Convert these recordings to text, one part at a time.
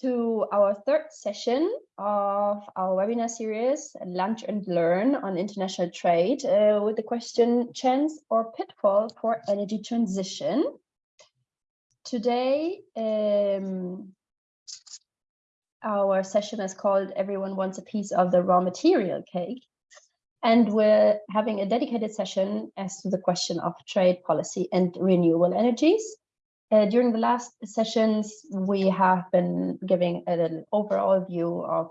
to our third session of our webinar series, Lunch and Learn on International Trade, uh, with the question, Chance or Pitfall for Energy Transition. Today, um, our session is called Everyone Wants a Piece of the Raw Material Cake. And we're having a dedicated session as to the question of trade policy and renewable energies. Uh, during the last sessions, we have been giving an overall view of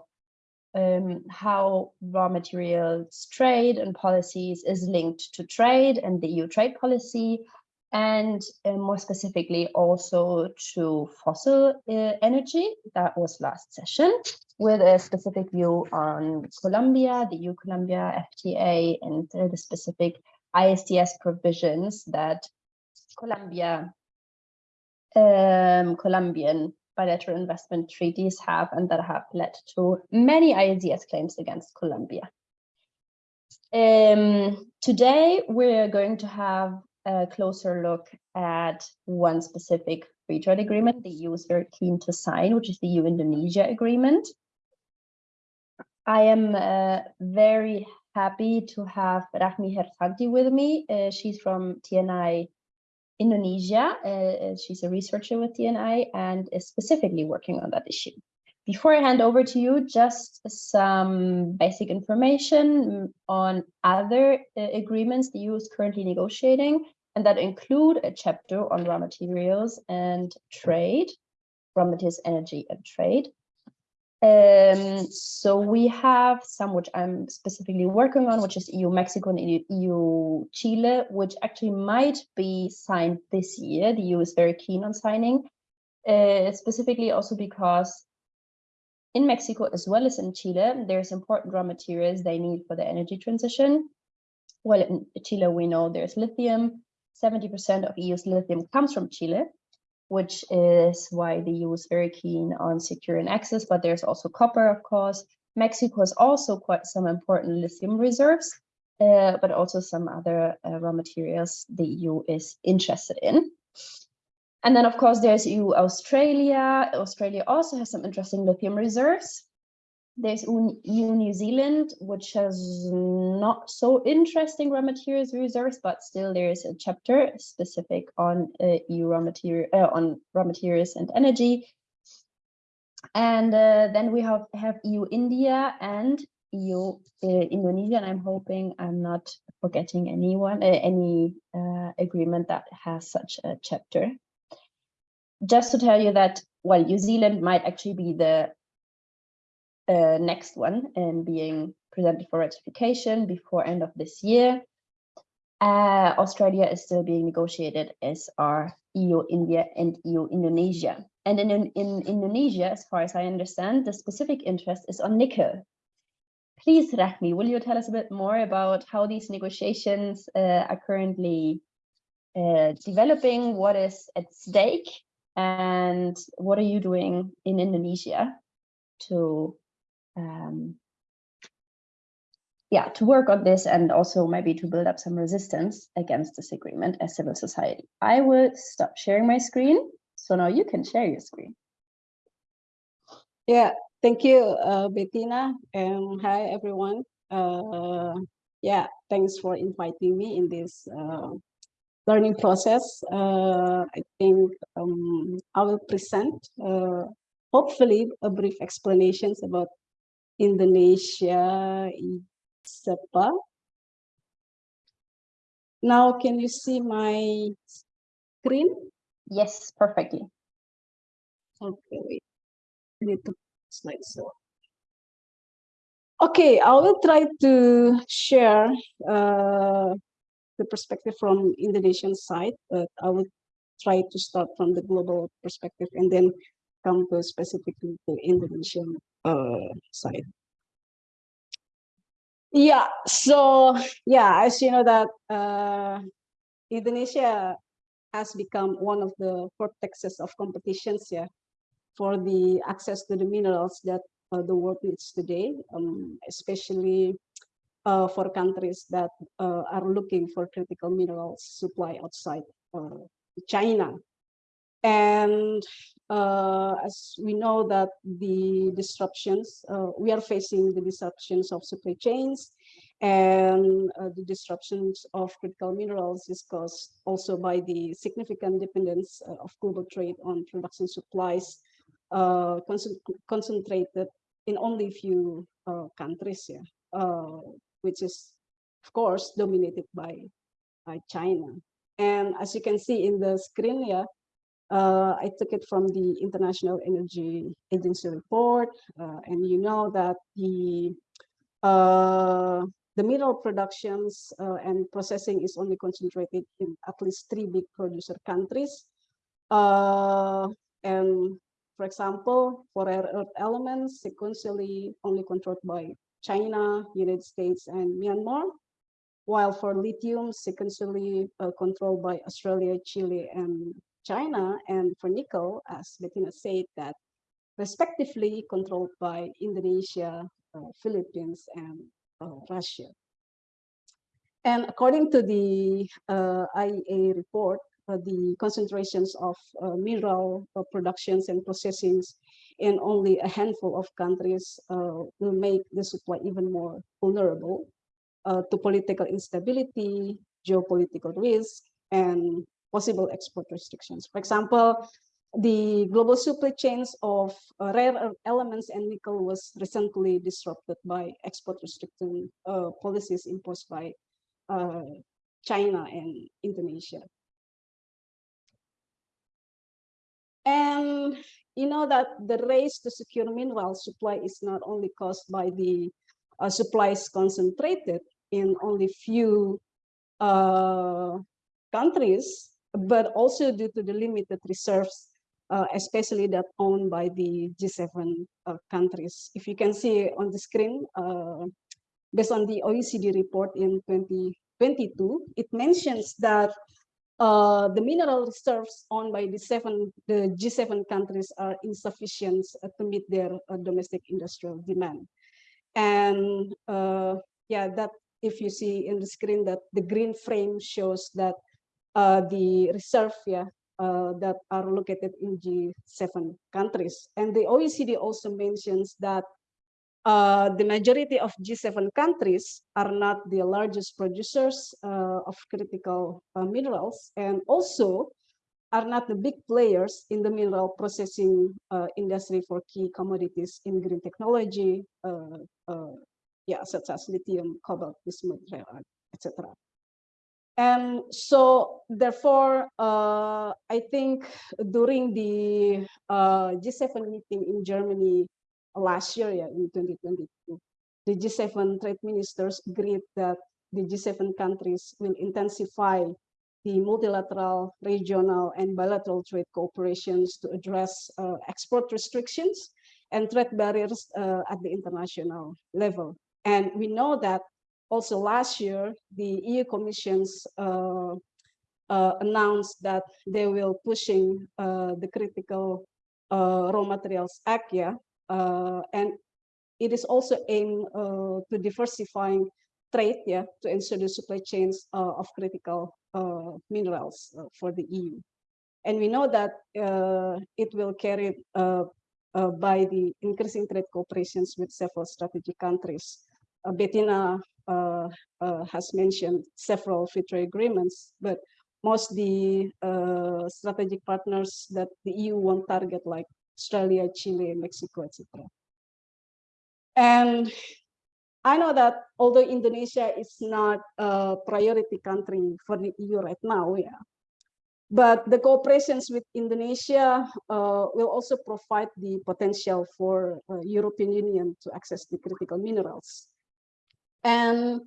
um, how raw materials trade and policies is linked to trade and the EU trade policy, and uh, more specifically also to fossil uh, energy. That was last session with a specific view on Colombia, the EU-Colombia FTA, and the specific ISDS provisions that Colombia um, Colombian bilateral investment treaties have and that have led to many ISDS claims against Colombia. Um, today, we're going to have a closer look at one specific free trade agreement the EU is very keen to sign, which is the EU-Indonesia agreement. I am uh, very happy to have Rachmi Hertanti with me. Uh, she's from TNI Indonesia. Uh, uh, she's a researcher with TNI and is specifically working on that issue. Before I hand over to you, just some basic information on other uh, agreements the EU is currently negotiating, and that include a chapter on raw materials and trade, raw materials, energy and trade, um, so we have some which I'm specifically working on, which is EU Mexico and EU Chile, which actually might be signed this year. The EU is very keen on signing, uh, specifically also because in Mexico as well as in Chile, there's important raw materials they need for the energy transition. Well, in Chile, we know there's lithium. 70% of EU's lithium comes from Chile which is why the EU is very keen on securing access, but there's also copper, of course. Mexico has also quite some important lithium reserves, uh, but also some other uh, raw materials the EU is interested in. And then, of course, there's EU Australia. Australia also has some interesting lithium reserves. There's EU New Zealand, which has not so interesting raw materials reserves, but still there is a chapter specific on uh, EU raw material uh, on raw materials and energy. And uh, then we have have EU India and EU uh, Indonesia. And I'm hoping I'm not forgetting anyone uh, any uh, agreement that has such a chapter. Just to tell you that well, New Zealand might actually be the uh, next one and being presented for ratification before end of this year. Uh, Australia is still being negotiated as are EU, India, and EU, Indonesia. And in, in, in Indonesia, as far as I understand, the specific interest is on nickel. Please, Rachmi, will you tell us a bit more about how these negotiations uh, are currently uh, developing, what is at stake, and what are you doing in Indonesia to um, yeah, to work on this and also maybe to build up some resistance against this agreement as civil society. I will stop sharing my screen. So now you can share your screen. Yeah, thank you, uh, Bettina. And hi, everyone. Uh, yeah, thanks for inviting me in this uh, learning process. Uh, I think um, I will present, uh, hopefully, a brief explanations about Indonesia ISEPA. Now, can you see my screen? Yes, perfectly. Okay, wait. I need to slide so. Okay, I will try to share uh, the perspective from Indonesian side, but I will try to start from the global perspective and then come to specifically the Indonesian uh, side. Yeah, so yeah, as you know that uh, Indonesia has become one of the vortexes of competitions yeah, for the access to the minerals that uh, the world needs today, um, especially uh, for countries that uh, are looking for critical minerals supply outside uh, China. And uh, as we know that the disruptions, uh, we are facing the disruptions of supply chains and uh, the disruptions of critical minerals is caused also by the significant dependence uh, of global trade on production supplies uh, concentrated in only few uh, countries, yeah, which is, of course, dominated by, by China. And as you can see in the screen here, uh, I took it from the International Energy Agency report, and you know that the the mineral productions uh, and processing is only concentrated in at least three big producer countries. Uh, and for example, for rare earth elements, sequentially only controlled by China, United States, and Myanmar, while for lithium, sequentially uh, controlled by Australia, Chile, and China, and for nickel, as Bettina said, that respectively controlled by Indonesia, uh, Philippines, and uh, Russia. And according to the uh, IEA report, uh, the concentrations of uh, mineral uh, productions and processings in only a handful of countries will make the supply even more vulnerable to political instability, geopolitical risk, and possible export restrictions. For example, the global supply chains of uh, rare elements and nickel was recently disrupted by export restricting uh, policies imposed by uh, China and Indonesia. And you know that the race to secure mineral supply is not only caused by the uh, supplies concentrated in only few uh, countries, but also due to the limited reserves uh, especially that owned by the G7 uh, countries. If you can see on the screen, uh, based on the OECD report in 2022, it mentions that uh, the mineral reserves owned by the seven the G7 countries are insufficient uh, to meet their uh, domestic industrial demand. And yeah, that if you see in the screen that the green frame shows that the reserve yeah, uh, that are located in G7 countries. And the OECD also mentions that uh, the majority of G7 countries are not the largest producers uh, of critical uh, minerals and also are not the big players in the mineral processing uh, industry for key commodities in green technology, uh, yeah, such as lithium, cobalt, bismuth, etc. And so therefore, uh, I think during the uh, G7 meeting in Germany last year, yeah, in 2022, the G7 trade ministers agreed that the G7 countries will intensify the multilateral, regional, and bilateral trade cooperations to address uh, export restrictions and trade barriers uh, at the international level. And we know that also last year, the EU Commission's uh, uh, announced that they will pushing uh, the critical uh, raw materials act, yeah, uh, and it is also aimed uh, to diversifying trade, yeah, to ensure the supply chains of critical minerals for the EU. And we know that it will carry by the increasing trade cooperations with several strategic countries. Bettina uh, uh, has mentioned several free trade agreements, but most the uh, strategic partners that the EU won't target like Australia, Chile, Mexico, etc. And I know that although Indonesia is not a priority country for the EU right now, yeah, but the cooperations with Indonesia uh, will also provide the potential for uh, European Union to access the critical minerals. And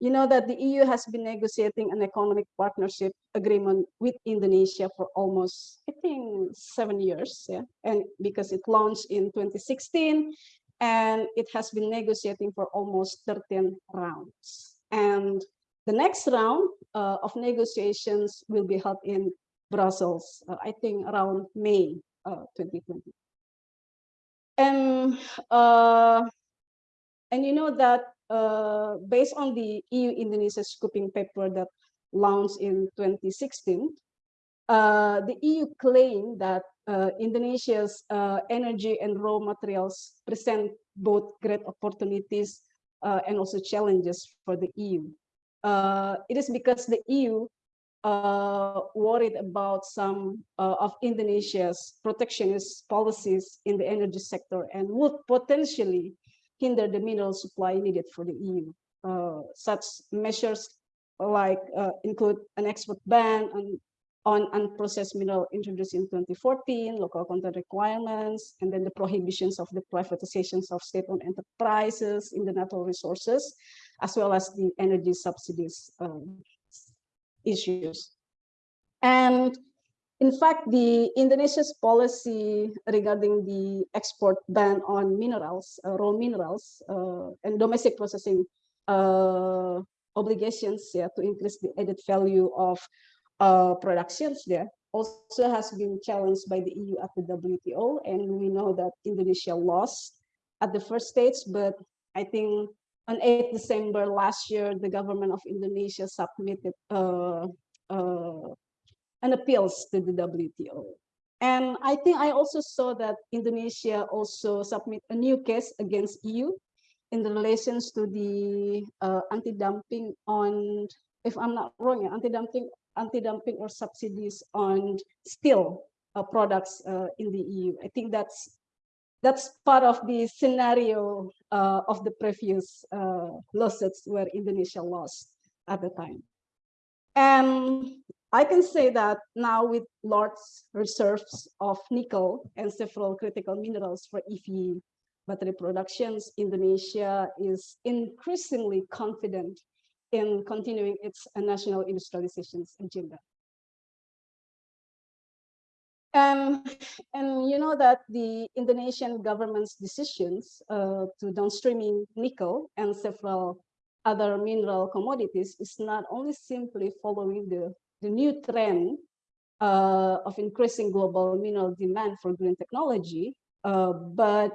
you know that the EU has been negotiating an economic partnership agreement with Indonesia for almost, I think, seven years. Yeah, and because it launched in 2016, and it has been negotiating for almost 13 rounds. And the next round uh, of negotiations will be held in Brussels, uh, I think around May uh, 2020. And uh, and you know that uh, based on the EU-Indonesia scoping paper that launched in 2016, uh, the EU claimed that uh, Indonesia's uh, energy and raw materials present both great opportunities uh, and also challenges for the EU. Uh, it is because the EU worried about some of Indonesia's protectionist policies in the energy sector and would potentially hinder the mineral supply needed for the EU. such measures like include an export ban on on unprocessed mineral introduced in 2014, local content requirements, and then the prohibitions of the privatizations of state-owned enterprises in the natural resources, as well as the energy subsidies um, issues. And in fact, the Indonesia's policy regarding the export ban on minerals, uh, raw minerals, uh, and domestic processing uh, obligations yeah, to increase the added value of uh, productions there also has been challenged by the EU at the WTO. And we know that Indonesia lost at the first stage, but I think on 8 December last year, the government of Indonesia submitted uh, uh, an appeals to the WTO. And I think I also saw that Indonesia also submit a new case against EU in the relations to the uh, anti-dumping on, if I'm not wrong, anti-dumping anti-dumping or subsidies on steel uh, products uh, in the EU. I think that's that's part of the scenario uh, of the previous uh, lawsuits where Indonesia lost at the time. And I can say that now with large reserves of nickel and several critical minerals for EV battery productions, Indonesia is increasingly confident in continuing its national industrialization agenda. And, and you know that the Indonesian government's decisions uh, to downstreaming nickel and several other mineral commodities is not only simply following the, the new trend uh, of increasing global mineral demand for green technology, uh, but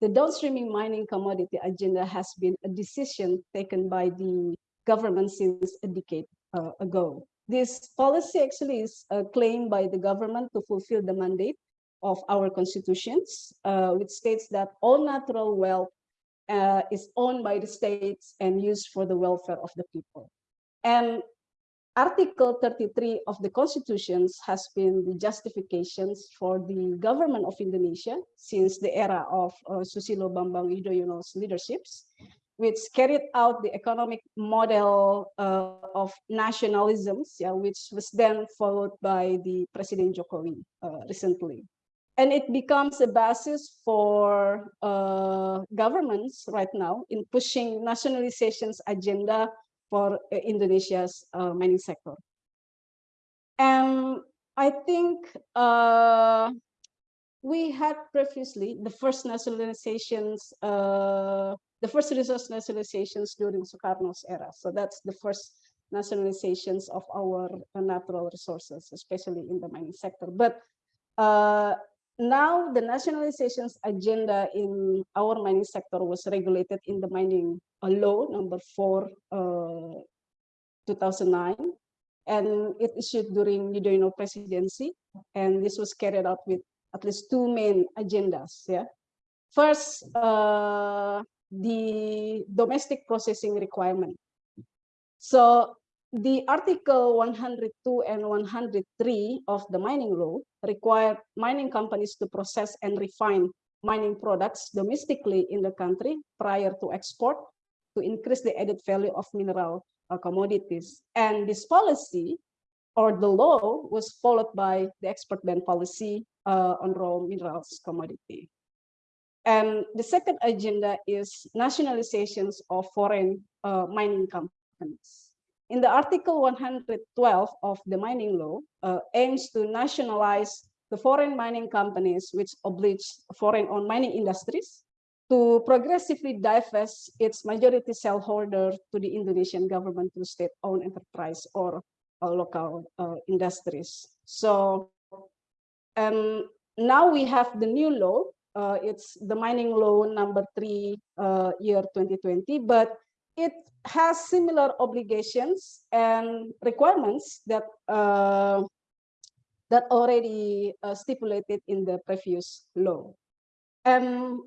the downstreaming mining commodity agenda has been a decision taken by the government since a decade uh, ago. This policy actually is uh, claimed by the government to fulfill the mandate of our constitutions, uh, which states that all natural wealth uh, is owned by the states and used for the welfare of the people. And Article 33 of the constitutions has been the justifications for the government of Indonesia since the era of uh, Susilo Bambang Yudhoyono's leaderships which carried out the economic model uh, of nationalisms, yeah, which was then followed by the President Jokowi uh, recently. And it becomes a basis for uh, governments right now in pushing nationalization's agenda for uh, Indonesia's uh, mining sector. And I think uh, we had previously the first nationalizations the first resource nationalizations during Sukarno's era. So that's the first nationalizations of our uh, natural resources, especially in the mining sector. But uh, now the nationalizations agenda in our mining sector was regulated in the mining law number four, uh, 2009, and it issued during Yudhoyono presidency. And this was carried out with at least two main agendas. Yeah, first, uh, the domestic processing requirement. So the article 102 and 103 of the mining law require mining companies to process and refine mining products domestically in the country prior to export to increase the added value of mineral uh, commodities. And this policy or the law was followed by the export ban policy uh, on raw minerals commodity. And the second agenda is nationalizations of foreign uh, mining companies. In the Article 112 of the mining law uh, aims to nationalize the foreign mining companies which oblige foreign-owned mining industries to progressively divest its majority shareholder to the Indonesian government through state-owned enterprise or uh, local uh, industries. So um, now we have the new law uh, it's the mining law number three uh, year 2020, but it has similar obligations and requirements that uh, that already uh, stipulated in the previous law. And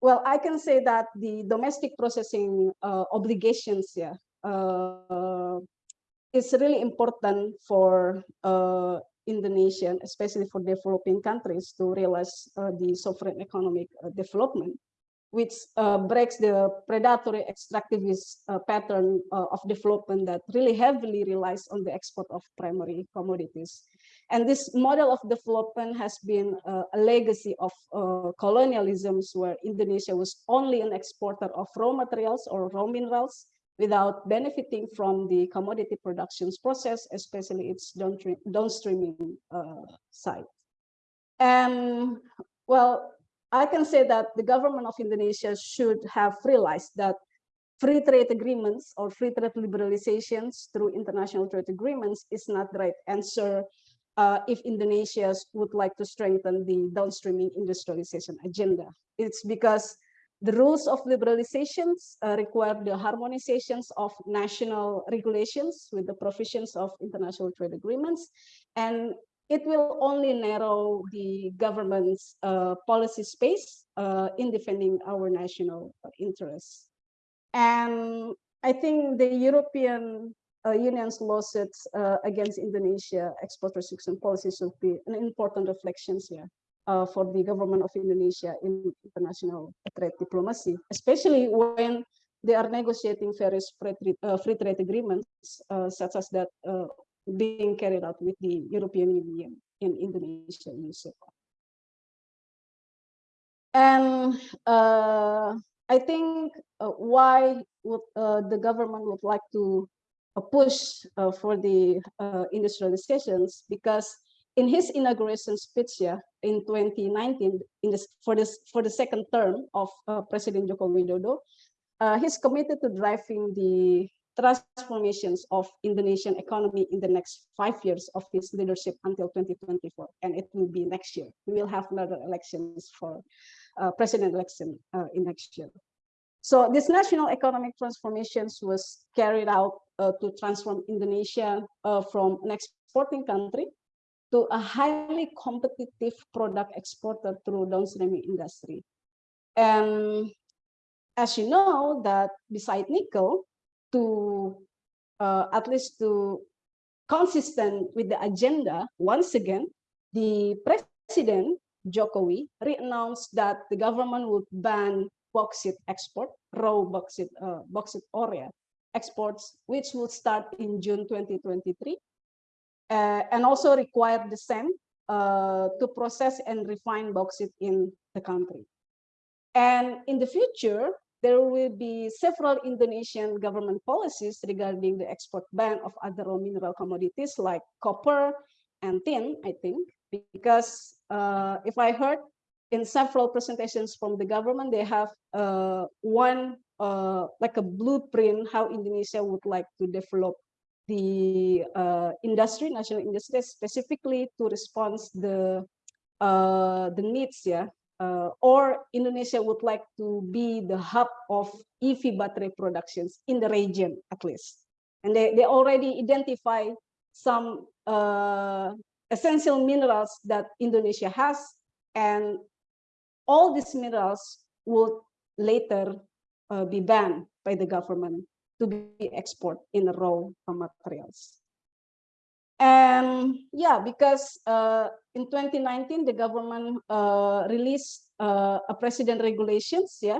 well, I can say that the domestic processing uh, obligations yeah, uh, is really important for uh, Indonesian, especially for developing countries to realize uh, the sovereign economic development, which uh, breaks the predatory extractivist uh, pattern uh, of development that really heavily relies on the export of primary commodities. And this model of development has been uh, a legacy of colonialisms where Indonesia was only an exporter of raw materials or raw minerals without benefiting from the commodity productions process, especially its downstreaming uh, side. And well, I can say that the government of Indonesia should have realized that free trade agreements or free trade liberalizations through international trade agreements is not the right answer uh, if Indonesia would like to strengthen the downstreaming industrialization agenda. It's because the rules of liberalizations uh, require the harmonizations of national regulations with the provisions of international trade agreements. And it will only narrow the government's uh, policy space uh, in defending our national interests. And I think the European uh, Union's lawsuits uh, against Indonesia export restriction policies will be an important reflections here uh, for the government of Indonesia in international trade diplomacy, especially when they are negotiating various free trade, uh, free trade agreements, uh, such as that uh, being carried out with the European Union in Indonesia. And uh, I think uh, why would the government would like to push for the industrializations because in his inauguration speech yeah, in 2019, in this, for, this, for the second term of uh, President Joko Widodo, uh, he's committed to driving the transformations of Indonesian economy in the next five years of his leadership until 2024. And it will be next year. We will have another elections for uh, president election uh, in next year. So this national economic transformations was carried out uh, to transform Indonesia uh, from an exporting country to a highly competitive product exporter through downstream industry. And as you know, that beside nickel, to uh, at least to consistent with the agenda, once again, the president Jokowi re-announced that the government would ban bauxite export, raw bauxite, uh, bauxite ore exports, which will start in June 2023 uh, and also require the same uh, to process and refine bauxite in the country. And in the future, there will be several Indonesian government policies regarding the export ban of other raw mineral commodities like copper and tin, I think, because uh, if I heard in several presentations from the government, they have uh, one uh, like a blueprint how Indonesia would like to develop the uh, industry, national industry, specifically to respond the uh, the needs, yeah. Uh, or Indonesia would like to be the hub of EV battery productions in the region, at least. And they, they already identify some uh, essential minerals that Indonesia has, and all these minerals will later uh, be banned by the government to be export in raw materials. And yeah, because uh, in 2019, the government uh, released uh, a president regulations, yeah,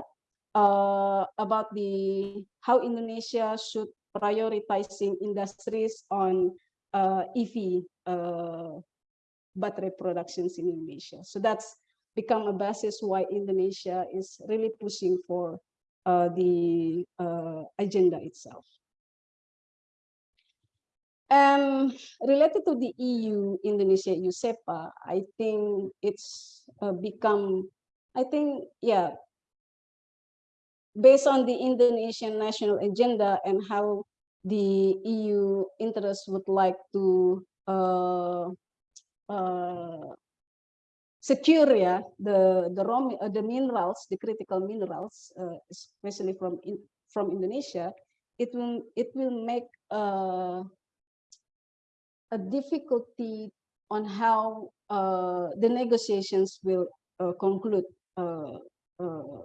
uh, about the how Indonesia should prioritizing industries on uh, EV uh, battery productions in Indonesia. So that's become a basis why Indonesia is really pushing for the agenda itself. And related to the EU, Indonesia, EU CEPA, I think it's uh, become, I think, yeah, based on the Indonesian national agenda and how the EU interests would like to uh, uh, secure yeah, the the raw uh, the minerals, the critical minerals, uh, especially from in, from Indonesia, it will it will make uh, a difficulty on how uh, the negotiations will uh, conclude uh, uh,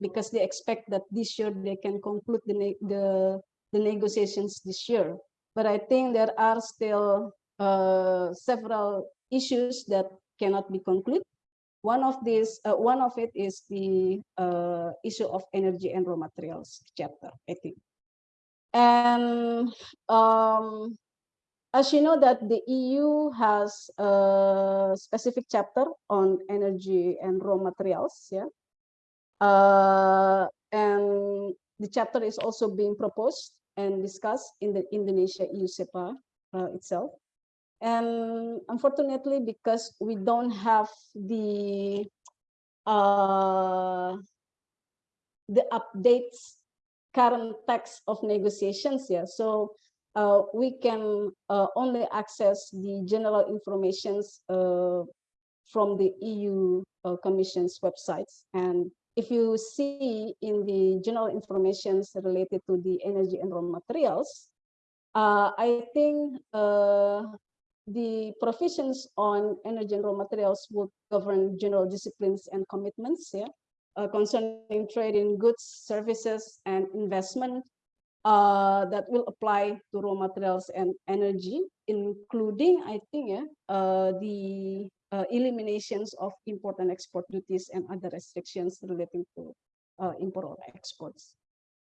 because they expect that this year they can conclude the, the, the negotiations this year. But I think there are still uh, several issues that cannot be concluded. One of these, uh, one of it is the uh, issue of energy and raw materials chapter, I think. And um, as you know that the EU has a specific chapter on energy and raw materials, yeah. Uh, and the chapter is also being proposed and discussed in the Indonesia EU CEPA uh, itself. And unfortunately, because we don't have the uh, the updates current text of negotiations, yeah. So uh, we can uh, only access the general informations uh, from the EU uh, Commission's websites. And if you see in the general informations related to the energy and raw materials, uh, I think uh, the provisions on energy and raw materials would govern general disciplines and commitments yeah, concerning trade in goods, services, and investment uh, that will apply to raw materials and energy, including, I think, yeah, uh, the uh, eliminations of import and export duties and other restrictions relating to uh, import or exports.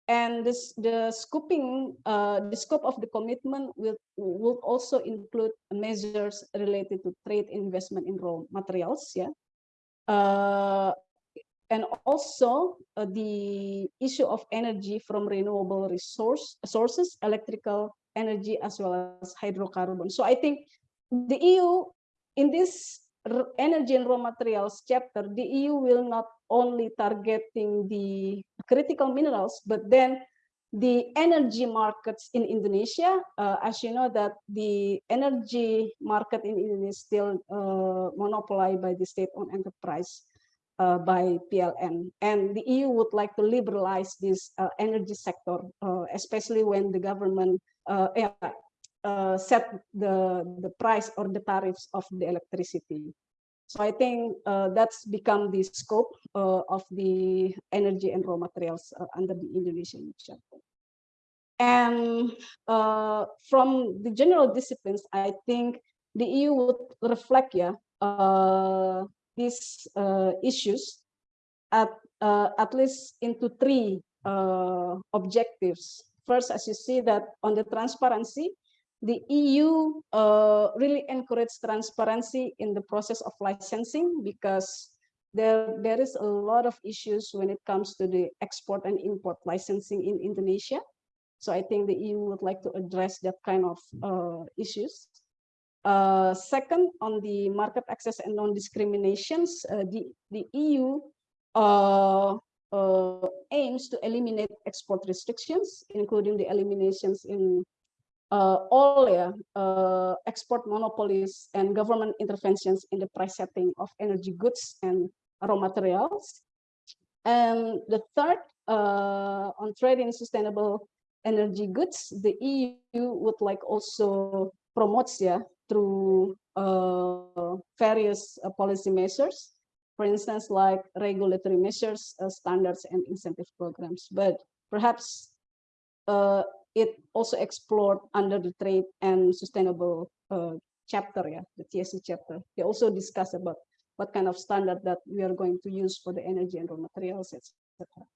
And this, the scoping, uh, the scope of the commitment will, will also include measures related to trade investment in raw materials, yeah, uh, and also uh, the issue of energy from renewable resource sources, electrical energy, as well as hydrocarbons. So I think the EU in this energy and raw materials chapter, the EU will not only targeting the critical minerals, but then the energy markets in Indonesia, uh, as you know that the energy market in Indonesia is still uh, monopolized by the state-owned enterprise uh, by PLN. And the EU would like to liberalize this uh, energy sector, uh, especially when the government uh, uh, set the, the price or the tariffs of the electricity. So I think uh, that's become the scope of the energy and raw materials under the Indonesian chapter. And from the general disciplines, I think the EU would reflect, yeah, these uh, issues at uh, at least into three uh, objectives. First, as you see that on the transparency, the EU uh, really encourage transparency in the process of licensing because there, there is a lot of issues when it comes to the export and import licensing in Indonesia. So I think the EU would like to address that kind of uh, issues. Uh, second, on the market access and non-discriminations, uh, the, the EU uh, uh, aims to eliminate export restrictions, including the eliminations in uh, all uh, export monopolies and government interventions in the price setting of energy goods and raw materials. And the third, on trade in sustainable energy goods, the EU would like also promotes yeah, through uh, various uh, policy measures, for instance, like regulatory measures, uh, standards, and incentive programs. But perhaps uh, it also explored under the trade and sustainable uh, chapter, yeah, the TSC chapter. They also discuss about what kind of standard that we are going to use for the energy and raw materials, etc.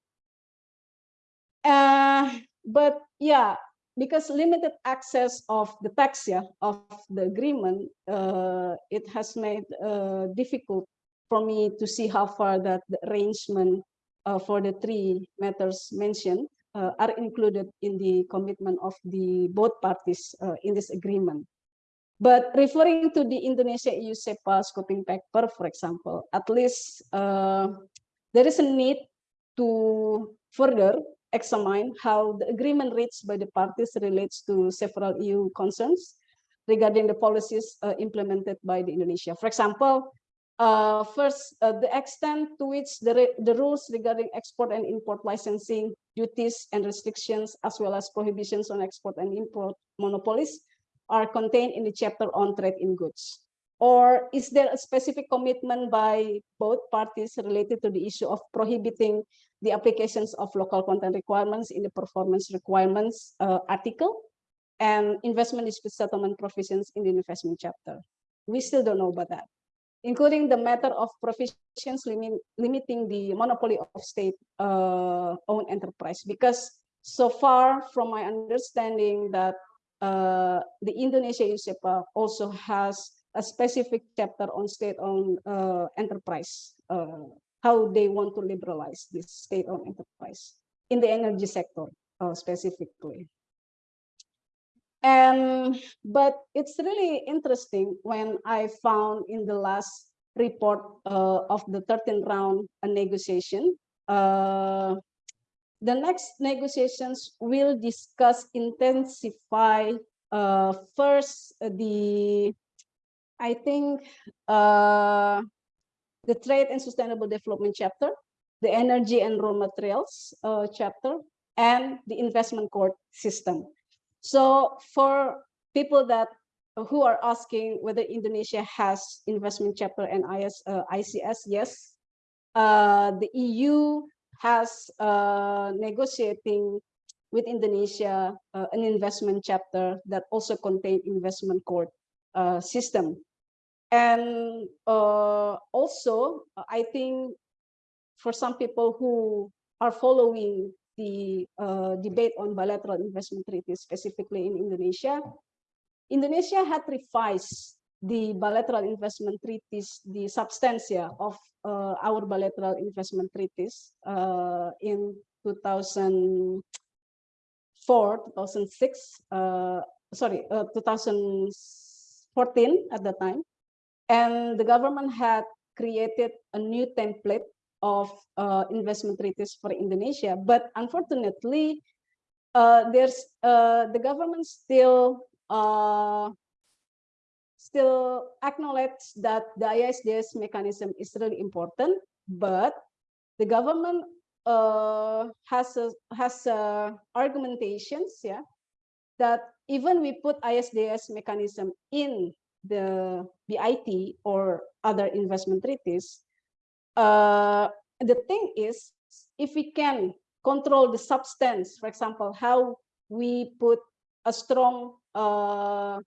Uh, but yeah, because limited access of the text yeah, of the agreement, uh, it has made uh, difficult for me to see how far that the arrangement uh, for the three matters mentioned uh, are included in the commitment of the both parties uh, in this agreement. But referring to the Indonesia-EU CEPA scoping paper, for example, at least uh, there is a need to further examine how the agreement reached by the parties relates to several EU concerns regarding the policies uh, implemented by the Indonesia. For example, uh, first, uh, the extent to which the, the rules regarding export and import licensing, duties and restrictions, as well as prohibitions on export and import monopolies are contained in the chapter on trade in goods. Or is there a specific commitment by both parties related to the issue of prohibiting the applications of local content requirements in the performance requirements uh, article and investment dispute settlement provisions in the investment chapter? We still don't know about that, including the matter of provisions limit, limiting the monopoly of state uh, enterprise. Because so far from my understanding that uh, the Indonesia EU CEPA also has a specific chapter on state-owned uh, enterprise, uh, how they want to liberalize this state-owned enterprise in the energy sector uh, specifically. And but it's really interesting when I found in the last report uh, of the 13th round negotiation. Uh, the next negotiations will discuss intensify uh, first the I think uh, the trade and sustainable development chapter, the energy and raw materials uh, chapter, and the investment court system. So for people that who are asking whether Indonesia has investment chapter and IS, uh, ICS, yes. Uh, the EU has uh, negotiating with Indonesia uh, an investment chapter that also contain investment court uh, system. And uh, also, I think for some people who are following the uh, debate on bilateral investment treaties, specifically in Indonesia, Indonesia had revised the bilateral investment treaties, the substantia of uh, our bilateral investment treaties uh, in 2004, 2006, uh, sorry, uh, 2014 at the time. And the government had created a new template of uh, investment treaties for Indonesia. But unfortunately, uh, there's uh, the government still uh, still acknowledge that the ISDS mechanism is really important, but the government uh, has a, has a argumentations, yeah, that even we put ISDS mechanism in the BIT or other investment treaties, uh, the thing is, if we can control the substance, for example, how we put a strong uh,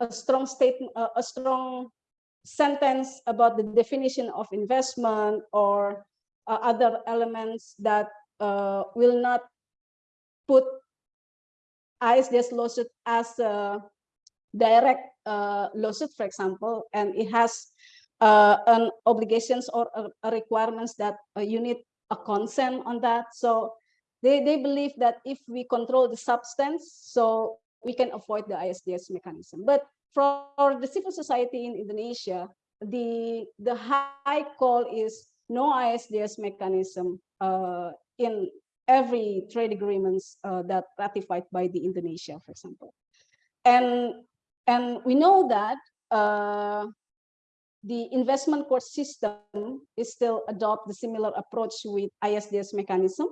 a strong statement, uh, a strong sentence about the definition of investment or uh, other elements that uh, will not put ISDS lawsuit as a direct uh, lawsuit, for example, and it has uh, an obligations or a requirements that uh, you need a consent on that. So they, they believe that if we control the substance, so we can avoid the ISDS mechanism. But for the civil society in Indonesia, the, the high call is no ISDS mechanism uh, in every trade agreements uh, that ratified by the Indonesia, for example. And, and we know that uh, the investment court system is still adopt the similar approach with ISDS mechanism,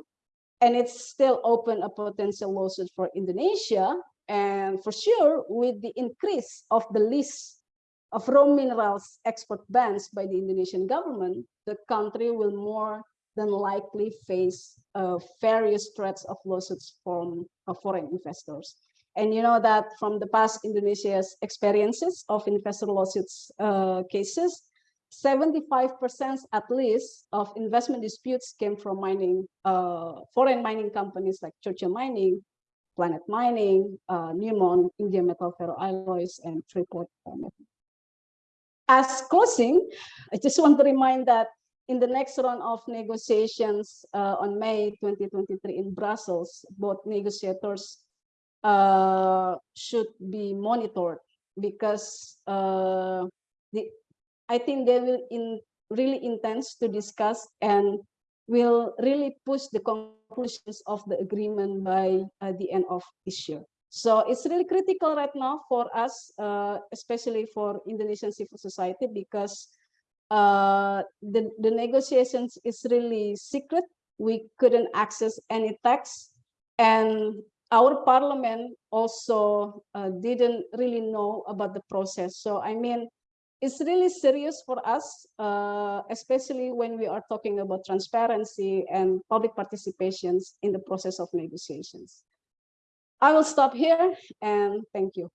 and it's still open a potential lawsuit for Indonesia. And for sure, with the increase of the list of raw minerals export bans by the Indonesian government, the country will more than likely face uh, various threats of lawsuits from uh, foreign investors. And you know that from the past Indonesia's experiences of investor lawsuits uh, cases, 75% at least of investment disputes came from mining, uh, foreign mining companies like Churchill Mining, Planet Mining, uh, Newmont, India Metal Ferroalloys, and Freeport. As closing, I just want to remind that in the next round of negotiations uh, on May 2023 in Brussels, both negotiators uh, should be monitored because uh, the, I think they will in really intense to discuss and will really push the conclusions of the agreement by uh, the end of this year. So it's really critical right now for us, uh, especially for Indonesian civil society, because uh, the, the negotiations is really secret. We couldn't access any text and our parliament also uh, didn't really know about the process. So I mean, it's really serious for us, uh, especially when we are talking about transparency and public participations in the process of negotiations. I will stop here and thank you.